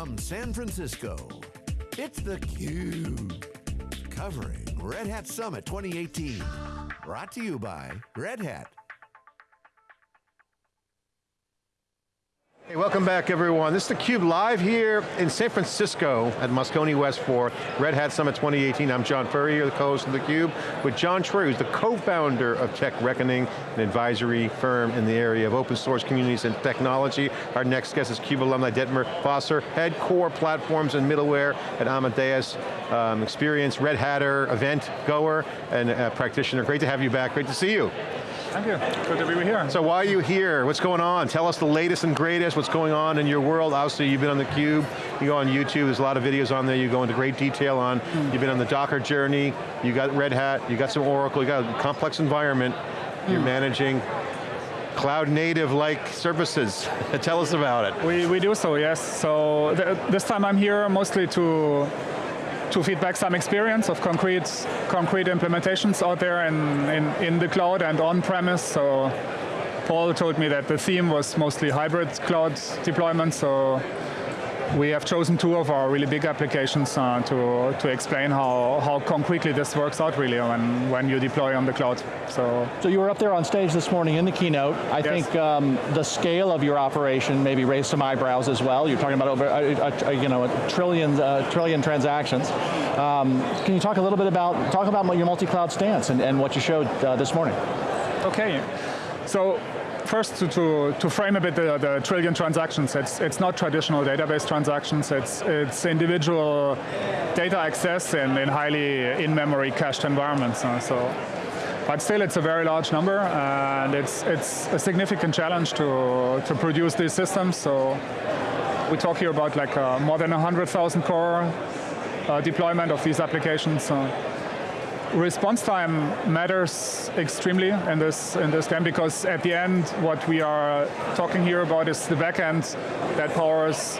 From San Francisco, it's theCUBE. Covering Red Hat Summit 2018. Brought to you by Red Hat. Hey, welcome back everyone. This is theCUBE live here in San Francisco at Moscone West for Red Hat Summit 2018. I'm John Furrier, the co-host of theCUBE, with John Troyer, who's the co-founder of Tech Reckoning, an advisory firm in the area of open source communities and technology. Our next guest is CUBE alumni Dietmar Fauser, head core platforms and middleware at Amadeus, um, experienced Red Hatter, event goer, and a practitioner. Great to have you back, great to see you. Thank you, good to be here. So why are you here? What's going on? Tell us the latest and greatest, what's going on in your world. Obviously you've been on theCUBE, you go on YouTube, there's a lot of videos on there, you go into great detail on, mm. you've been on the Docker journey, you got Red Hat, you got some Oracle, you got a complex environment, mm. you're managing cloud native like services. Tell us about it. We, we do so, yes. So th this time I'm here mostly to to feedback some experience of concrete, concrete implementations out there in, in, in the cloud and on-premise. So Paul told me that the theme was mostly hybrid cloud deployment, so we have chosen two of our really big applications uh, to, to explain how, how concretely this works out really when, when you deploy on the cloud. So, so you were up there on stage this morning in the keynote. I yes. think um, the scale of your operation maybe raised some eyebrows as well. You're talking about over a, a, a you know, a trillion, uh, trillion transactions. Um, can you talk a little bit about, talk about your multi-cloud stance and, and what you showed uh, this morning? Okay, so first to, to, to, frame a bit the, the, trillion transactions, it's, it's not traditional database transactions, it's, it's individual data access in, in highly in-memory cached environments. Uh, so, but still it's a very large number and it's, it's a significant challenge to, to produce these systems. So we talk here about like uh, more than 100,000 core uh, deployment of these applications. Uh, response time matters extremely in this in this game because at the end what we are talking here about is the backend that powers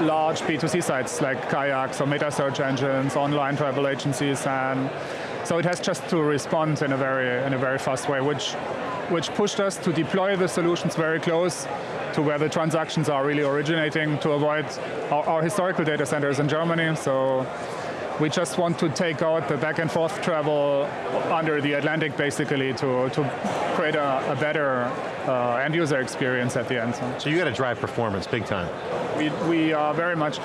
large B2C sites like kayaks or meta search engines, online travel agencies, and so it has just to respond in a very in a very fast way, which which pushed us to deploy the solutions very close to where the transactions are really originating to avoid our, our historical data centers in Germany. So we just want to take out the back and forth travel under the Atlantic basically to, to create a, a better uh, end user experience at the end. So you got to drive performance big time. We, we are very much,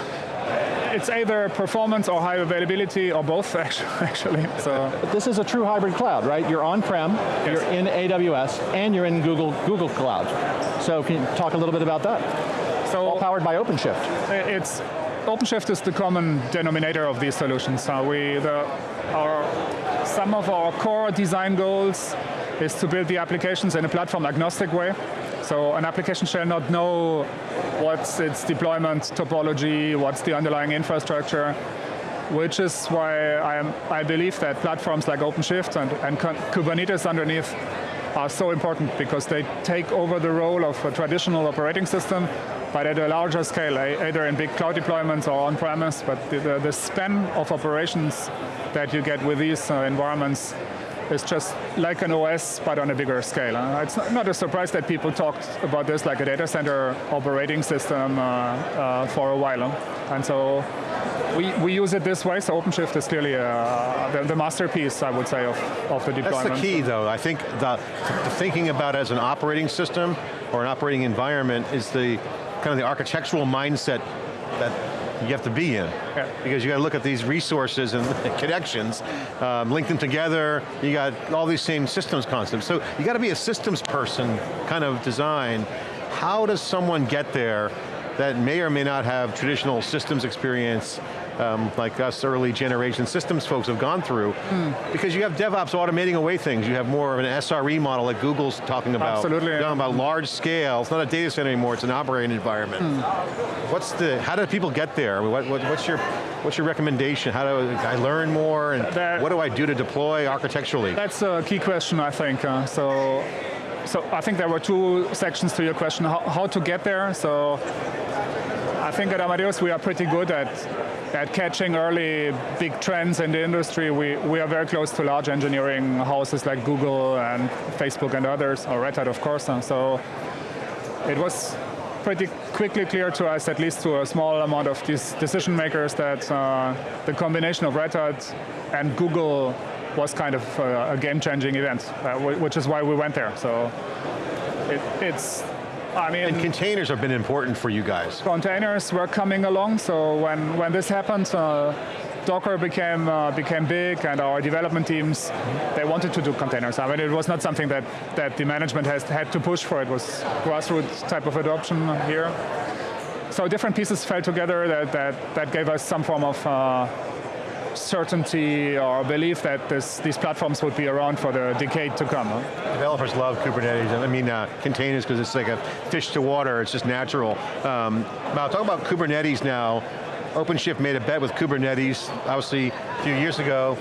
it's either performance or high availability or both actually. So but this is a true hybrid cloud, right? You're on-prem, yes. you're in AWS, and you're in Google, Google Cloud. So can you talk a little bit about that? So All powered by OpenShift. It's OpenShift is the common denominator of these solutions. Uh, we, the, our, some of our core design goals is to build the applications in a platform agnostic way. So an application shall not know what's its deployment topology, what's the underlying infrastructure, which is why I, am, I believe that platforms like OpenShift and, and Kubernetes underneath are so important because they take over the role of a traditional operating system but at a larger scale, either in big cloud deployments or on-premise, but the, the, the, span of operations that you get with these uh, environments is just like an OS, but on a bigger scale. Uh, it's not, a surprise that people talked about this like a data center operating system uh, uh for a while. And so we, we use it this way, so OpenShift is clearly uh, the, the, masterpiece, I would say, of, of the deployment. That's the key, though. I think the, the thinking about as an operating system or an operating environment is the kind of the architectural mindset that you have to be in. Because you got to look at these resources and connections, um, link them together, you got all these same systems concepts. So you got to be a systems person kind of design. How does someone get there that may or may not have traditional systems experience um, like us early generation systems folks have gone through. Mm. Because you have DevOps automating away things. You have more of an SRE model that Google's talking about. Absolutely. Talking about large scale. It's not a data center anymore, it's an operating environment. Mm. What's the, how do people get there? What, what, what's your what's your recommendation? How do I learn more and what do I do to deploy architecturally? That's a key question, I think. Uh, so, so I think there were two sections to your question, how, how to get there. So I think at Amadeus we are pretty good at at catching early big trends in the industry. We, we are very close to large engineering houses like Google and Facebook and others, or Red Hat of course. And so it was pretty quickly clear to us, at least to a small amount of these decision makers, that uh, the combination of Red Hat and Google was kind of uh, a game-changing event, uh, which is why we went there. So it, it's I mean, and containers have been important for you guys. Containers were coming along, so when, when this happened, uh, Docker became uh, became big, and our development teams they wanted to do containers. I mean, it was not something that that the management has had to push for. It was grassroots type of adoption here. So different pieces fell together that that that gave us some form of. Uh, certainty or belief that this, these platforms would be around for the decade to come. Huh? Developers love Kubernetes, I mean uh, containers because it's like a fish to water, it's just natural. Um, now talk about Kubernetes now. OpenShift made a bet with Kubernetes, obviously a few years ago.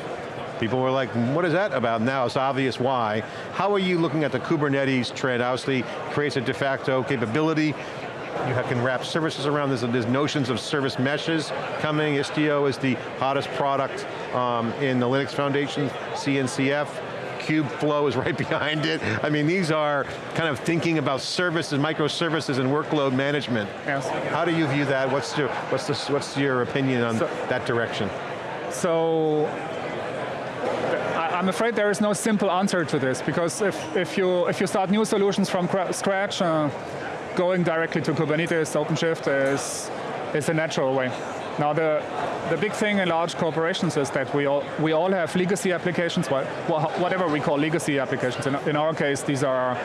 People were like, what is that about? Now it's obvious why. How are you looking at the Kubernetes trend? Obviously creates a de facto capability. You can wrap services around, there's, there's notions of service meshes coming. Istio is the hottest product um, in the Linux Foundation, CNCF. Kubeflow is right behind it. I mean, these are kind of thinking about services, microservices and workload management. Yes. How do you view that? What's your, what's what's your opinion on so, that direction? So, I'm afraid there is no simple answer to this because if, if, you, if you start new solutions from scratch, uh, going directly to Kubernetes, OpenShift is, is a natural way. Now the, the big thing in large corporations is that we all, we all have legacy applications, whatever we call legacy applications. In, in our case, these are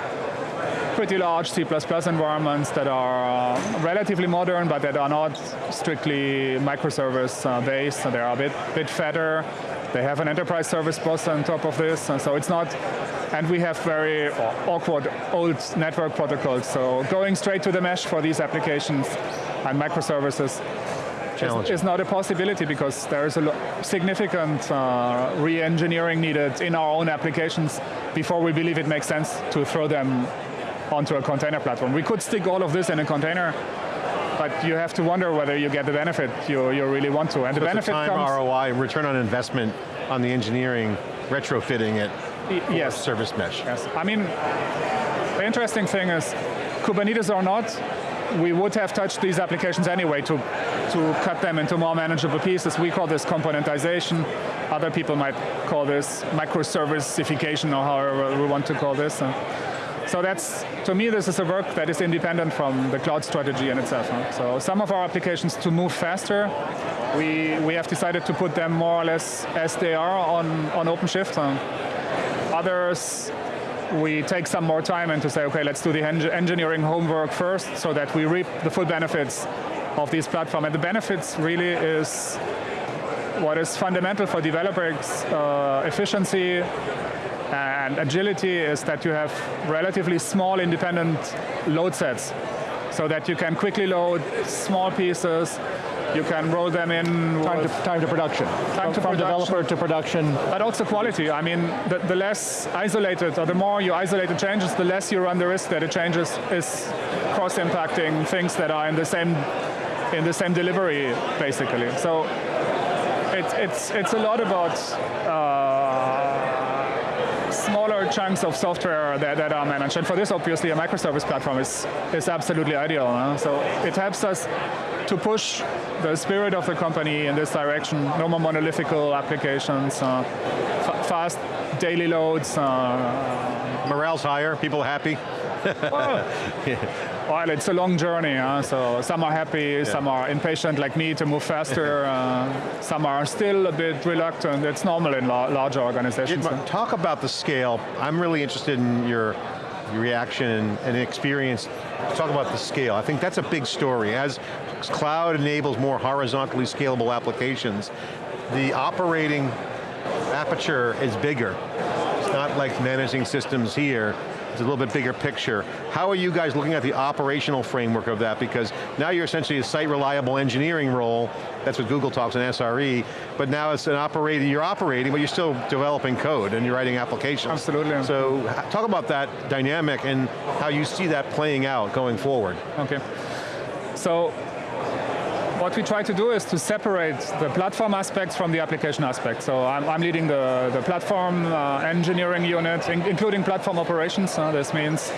pretty large C++ environments that are uh, relatively modern, but that are not strictly microservice uh, based. So they are a bit, bit fatter. They have an enterprise service bus on top of this, and so it's not, and we have very awkward old network protocols. So going straight to the mesh for these applications and microservices challenge. It's not a possibility because there is a significant uh, re-engineering needed in our own applications before we believe it makes sense to throw them onto a container platform. We could stick all of this in a container, but you have to wonder whether you get the benefit you, you really want to. And so the benefit time comes, ROI, return on investment on the engineering, retrofitting it, yes. service mesh. Yes, I mean, the interesting thing is, Kubernetes or not, we would have touched these applications anyway to, to cut them into more manageable pieces. We call this componentization. Other people might call this microserviceification or however we want to call this. So that's, to me, this is a work that is independent from the cloud strategy in itself. So some of our applications to move faster, we, we have decided to put them more or less as they are on, on OpenShift. Others we take some more time and to say, okay, let's do the engineering homework first so that we reap the full benefits of this platform. And the benefits really is what is fundamental for developers' uh, efficiency and agility is that you have relatively small independent load sets so that you can quickly load small pieces you can roll them in. Time to, time to production. Time from, to from production. developer to production. But also quality. I mean, the, the, less isolated, or the more you isolate the changes, the less you run the risk that the changes is cross-impacting things that are in the same in the same delivery, basically. So it's it's it's a lot about. Uh, chunks of software that, that, are managed. And for this, obviously, a microservice platform is, is absolutely ideal. Huh? So it helps us to push the spirit of the company in this direction. No more monolithic applications, uh, fast daily loads. Uh, Morale's higher, people happy? well, well, it's a long journey, huh? so some are happy, yeah. some are impatient like me to move faster, uh, some are still a bit reluctant. It's normal in la larger organizations. Talk about the scale. I'm really interested in your reaction and experience. Talk about the scale. I think that's a big story. As cloud enables more horizontally scalable applications, the operating aperture is bigger. It's not like managing systems here, it's a little bit bigger picture. How are you guys looking at the operational framework of that? Because now you're essentially a site reliable engineering role, that's what Google talks in SRE, but now it's an operating, you're operating, but you're still developing code and you're writing applications. Absolutely. So talk about that dynamic and how you see that playing out going forward. Okay. So what we try to do is to separate the platform aspects from the application aspects. So I'm, I'm leading the, the platform uh, engineering unit, in, including platform operations. Uh, this means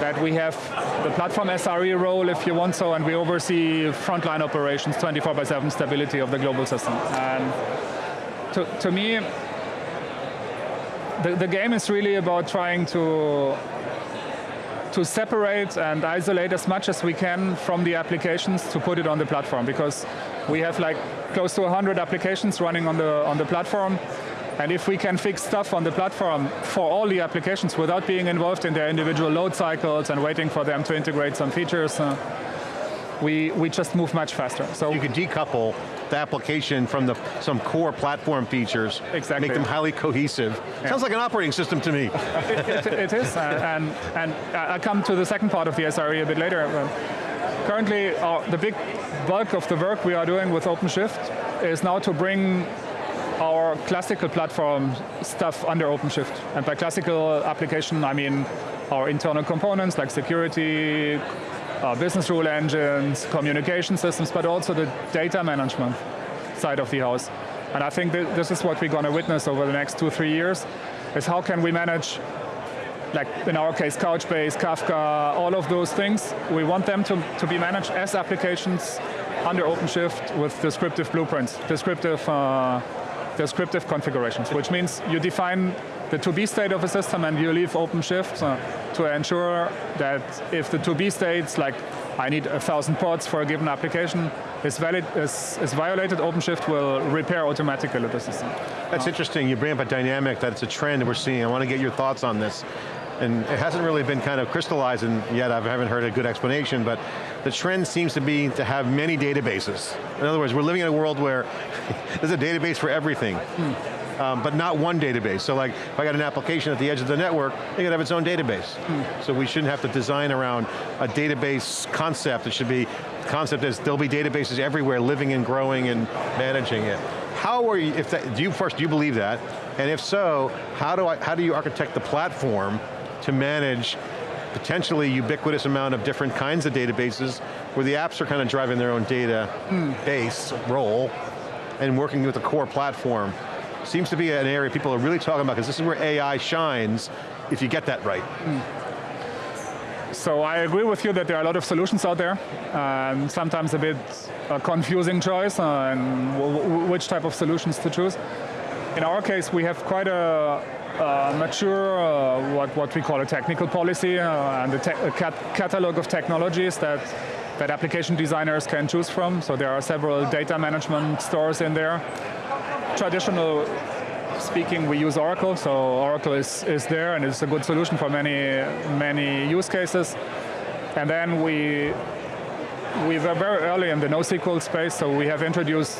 that we have the platform SRE role, if you want so, and we oversee frontline operations, 24 by 7 stability of the global system. And to, to me, the, the game is really about trying to to separate and isolate as much as we can from the applications to put it on the platform because we have like close to 100 applications running on the, on the platform and if we can fix stuff on the platform for all the applications without being involved in their individual load cycles and waiting for them to integrate some features, uh, we, we just move much faster. So You can decouple the application from the, some core platform features, exactly. make them highly cohesive. Yeah. Sounds like an operating system to me. it, it, it is, uh, and, and I'll come to the second part of the SRE a bit later. Uh, currently, our, the big bulk of the work we are doing with OpenShift is now to bring our classical platform stuff under OpenShift. And by classical application, I mean our internal components like security, uh, business rule engines, communication systems, but also the data management side of the house. And I think th this is what we're going to witness over the next two, three years, is how can we manage, like in our case, Couchbase, Kafka, all of those things. We want them to, to be managed as applications under OpenShift with descriptive blueprints, descriptive, uh, descriptive configurations, which means you define the to-be state of a system and you leave OpenShift uh, to ensure that if the to-be states, like I need a thousand ports for a given application, is, valid, is, is violated, OpenShift will repair automatically the system. That's uh, interesting, you bring up a dynamic that it's a trend that we're seeing. I want to get your thoughts on this. And it hasn't really been kind of crystallized yet, I haven't heard a good explanation, but the trend seems to be to have many databases. In other words, we're living in a world where there's a database for everything. Hmm um, but not one database. So like, if I got an application at the edge of the network, it could have its own database. Hmm. So we shouldn't have to design around a database concept. It should be, concept is there'll be databases everywhere living and growing and managing it. How are you, if that, do you first, do you believe that? And if so, how do, I, how do you architect the platform to manage potentially ubiquitous amount of different kinds of databases where the apps are kind of driving their own data mm. base role and working with the core platform seems to be an area people are really talking about because this is where AI shines if you get that right. Mm. So I agree with you that there are a lot of solutions out there, and sometimes a bit a confusing choice on which type of solutions to choose. In our case, we have quite a, a mature, uh, what, what we call a technical policy, uh, and a, a cat catalog of technologies that that application designers can choose from. So there are several data management stores in there traditional speaking, we use Oracle, so Oracle is, is there and it's a good solution for many, many use cases. And then we, we were very early in the NoSQL space, so we have introduced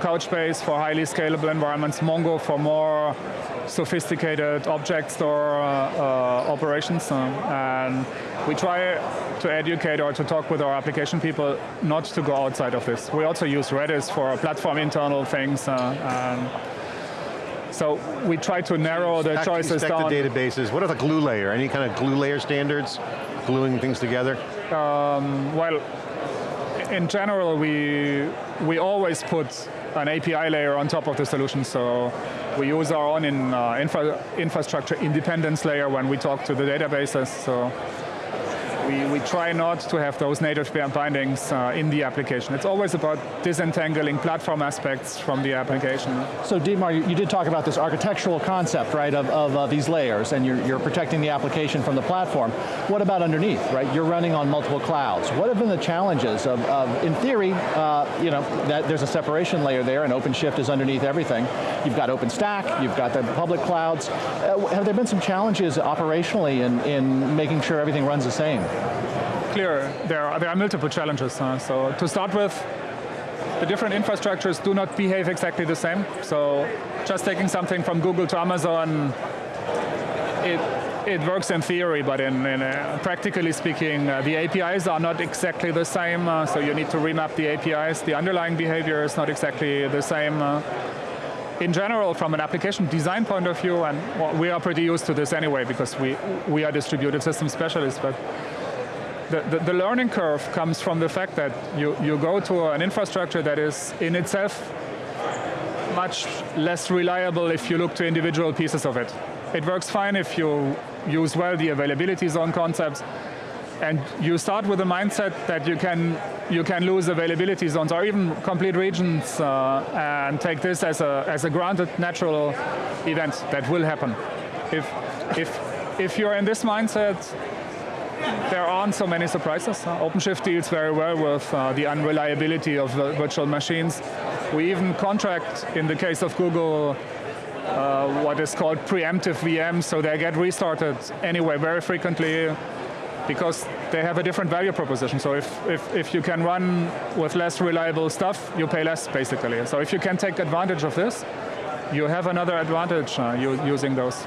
Couchbase for highly scalable environments, Mongo for more sophisticated object store uh, uh, operations. Uh, and we try to educate or to talk with our application people not to go outside of this. We also use Redis for platform internal things. so we try to narrow the choices down. the databases. What are the glue layer? Any kind of glue layer standards? Gluing things together? Um, well, in general, we we always put an API layer on top of the solution. So we use our own in, uh, infra infrastructure independence layer when we talk to the databases. So we, we try not to have those native bindings uh, in the application. It's always about disentangling platform aspects from the application. So Dietmar, you, did talk about this architectural concept, right, of, of uh, these layers, and you're, you're protecting the application from the platform. What about underneath, right? You're running on multiple clouds. What have been the challenges of, of in theory, uh, you know, that there's a separation layer there, and OpenShift is underneath everything. You've got OpenStack, you've got the public clouds. Uh, have there been some challenges operationally in, in making sure everything runs the same? Clear, there are, there are multiple challenges. Huh? So to start with, the different infrastructures do not behave exactly the same. So just taking something from Google to Amazon, it, it works in theory, but in, in uh, practically speaking, uh, the APIs are not exactly the same, uh, so you need to remap the APIs. The underlying behavior is not exactly the same. Uh. in general, from an application design point of view, and well, we are pretty used to this anyway because we, we are distributed system specialists, but the, the, learning curve comes from the fact that you, you go to an infrastructure that is in itself much less reliable if you look to individual pieces of it. It works fine if you use well the availability zone concepts, and you start with a mindset that you can you can lose availability zones or even complete regions uh, and take this as a as a granted natural event that will happen. If if if you're in this mindset, there aren't so many surprises. Uh, OpenShift deals very well with uh, the unreliability of virtual machines. We even contract, in the case of Google, uh, what is called preemptive VMs, so they get restarted anyway very frequently because they have a different value proposition. So if, if, if you can run with less reliable stuff, you pay less, basically. So if you can take advantage of this, you have another advantage uh, using those.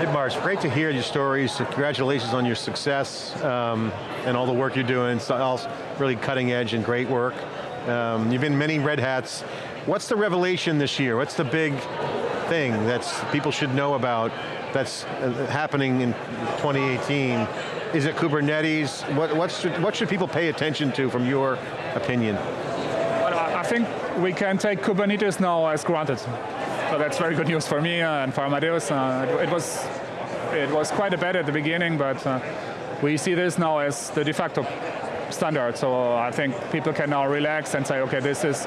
Hey Mars, great to hear your stories. Congratulations on your success um, and all the work you're doing. It's all really cutting edge and great work. Um, you've been many red hats. What's the revelation this year? What's the big thing that people should know about that's uh, happening in 2018? Is it Kubernetes? What, what, should, what should people pay attention to from your opinion? Well, I think we can take Kubernetes now as granted. So that's very good news for me and for Amadeus. Uh, it, was, it was quite a bet at the beginning, but uh, we see this now as the de facto standard. So I think people can now relax and say, okay, this is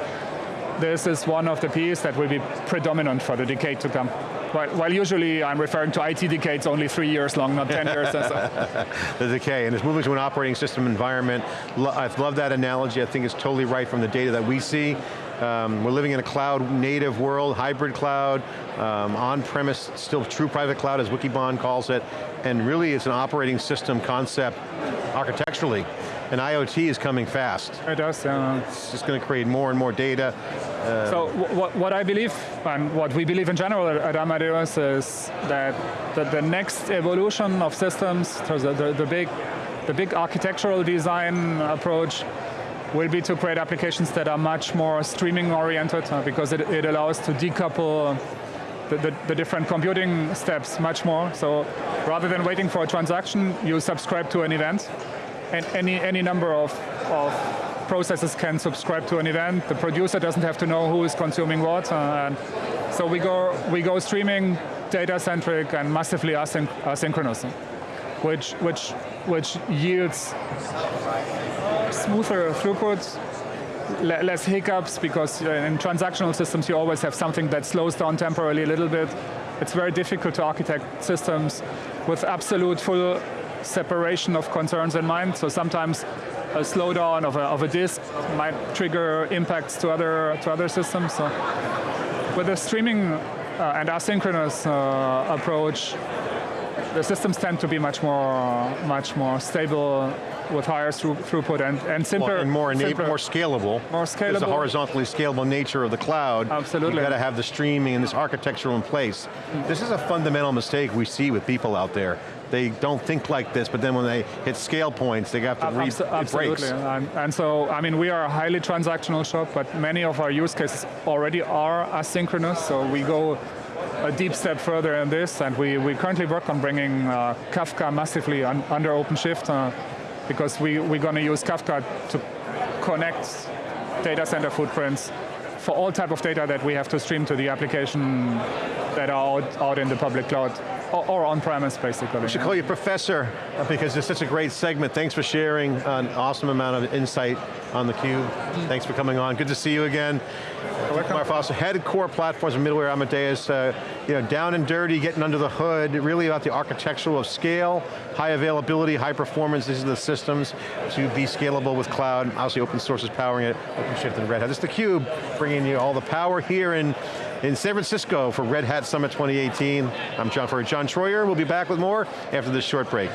this is one of the pieces that will be predominant for the decade to come. While, while usually I'm referring to IT decades only three years long, not 10 years. So. the decay, and it's moving to an operating system environment. I love that analogy, I think it's totally right from the data that we see. Um, we're living in a cloud native world, hybrid cloud, um, on-premise, still true private cloud as Wikibon calls it, and really it's an operating system concept architecturally, and IoT is coming fast. It does, yeah. It's just going to create more and more data. Um, so what, what I believe, and what we believe in general at Amadeus is that the, the next evolution of systems, the, the, the big the big architectural design approach will be to create applications that are much more streaming oriented uh, because it, it, allows to decouple the, the, the, different computing steps much more. So rather than waiting for a transaction, you subscribe to an event and any, any number of, of processes can subscribe to an event. The producer doesn't have to know who is consuming what. Uh, and so we go, we go streaming, data-centric, and massively asynch asynchronous, which, which, which yields smoother throughput, less hiccups, because uh, in transactional systems you always have something that slows down temporarily a little bit. It's very difficult to architect systems with absolute full separation of concerns in mind, so sometimes a slowdown of a, of a disk might trigger impacts to other, to other systems. So with a streaming uh, and asynchronous uh, approach, the systems tend to be much more, much more stable with higher throughput and, and simpler. Well, and more, simpler, more scalable. More scalable. There's the horizontally scalable nature of the cloud. Absolutely. You've got to have the streaming and this architecture in place. This is a fundamental mistake we see with people out there. They don't think like this, but then when they hit scale points, they have to re Absolutely, and, and, so, I mean, we are a highly transactional shop, but many of our use cases already are asynchronous, so we go a deep step further in this, and we, we currently work on bringing uh, Kafka massively un, under OpenShift. Uh, because we, we're going to use Kafka to connect data center footprints for all type of data that we have to stream to the application that are out, out in the public cloud or, or on-premise, basically. We should call you Professor, uh, because it's such a great segment. Thanks for sharing an awesome amount of insight on theCUBE. Mm. Thanks for coming on. Good to see you again. Dietmar Fauser, head of core platforms and middleware Amadeus, uh, you know, down and dirty, getting under the hood, really about the architectural of scale, high availability, high performance, these are the systems to be scalable with cloud, obviously open source is powering it, OpenShift and Red Hat. This is theCUBE, bringing you all the power here in in San Francisco for Red Hat Summit 2018. I'm John Furrier, John Troyer. We'll be back with more after this short break.